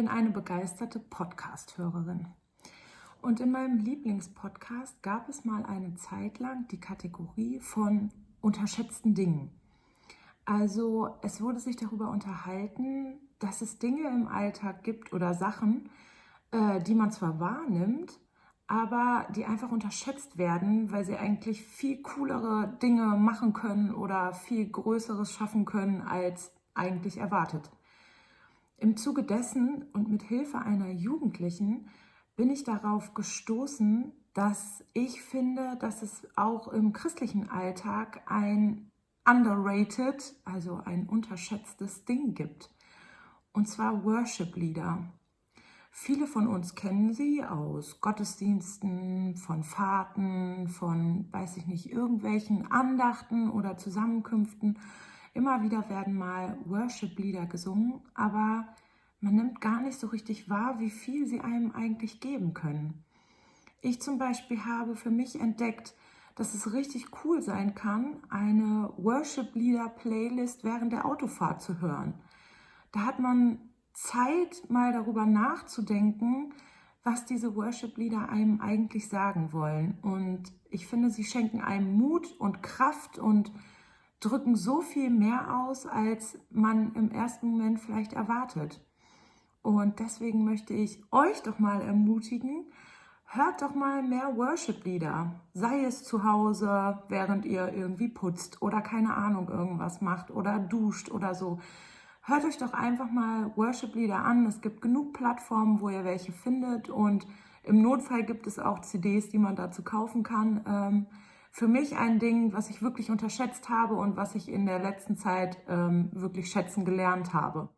bin eine begeisterte Podcast-Hörerin. Und in meinem Lieblingspodcast gab es mal eine Zeit lang die Kategorie von unterschätzten Dingen. Also es wurde sich darüber unterhalten, dass es Dinge im Alltag gibt oder Sachen, äh, die man zwar wahrnimmt, aber die einfach unterschätzt werden, weil sie eigentlich viel coolere Dinge machen können oder viel Größeres schaffen können, als eigentlich erwartet. Im Zuge dessen und mit Hilfe einer Jugendlichen bin ich darauf gestoßen, dass ich finde, dass es auch im christlichen Alltag ein underrated, also ein unterschätztes Ding gibt. Und zwar Worship-Lieder. Viele von uns kennen sie aus Gottesdiensten, von Fahrten, von, weiß ich nicht, irgendwelchen Andachten oder Zusammenkünften. Immer wieder werden mal Worship-Lieder gesungen, aber man nimmt gar nicht so richtig wahr, wie viel sie einem eigentlich geben können. Ich zum Beispiel habe für mich entdeckt, dass es richtig cool sein kann, eine Worship-Lieder-Playlist während der Autofahrt zu hören. Da hat man Zeit, mal darüber nachzudenken, was diese Worship-Lieder einem eigentlich sagen wollen. Und ich finde, sie schenken einem Mut und Kraft und drücken so viel mehr aus, als man im ersten Moment vielleicht erwartet. Und deswegen möchte ich euch doch mal ermutigen, hört doch mal mehr Worship-Lieder. Sei es zu Hause, während ihr irgendwie putzt oder keine Ahnung irgendwas macht oder duscht oder so. Hört euch doch einfach mal Worship-Lieder an. Es gibt genug Plattformen, wo ihr welche findet und im Notfall gibt es auch CDs, die man dazu kaufen kann. Ähm, für mich ein Ding, was ich wirklich unterschätzt habe und was ich in der letzten Zeit ähm, wirklich schätzen gelernt habe.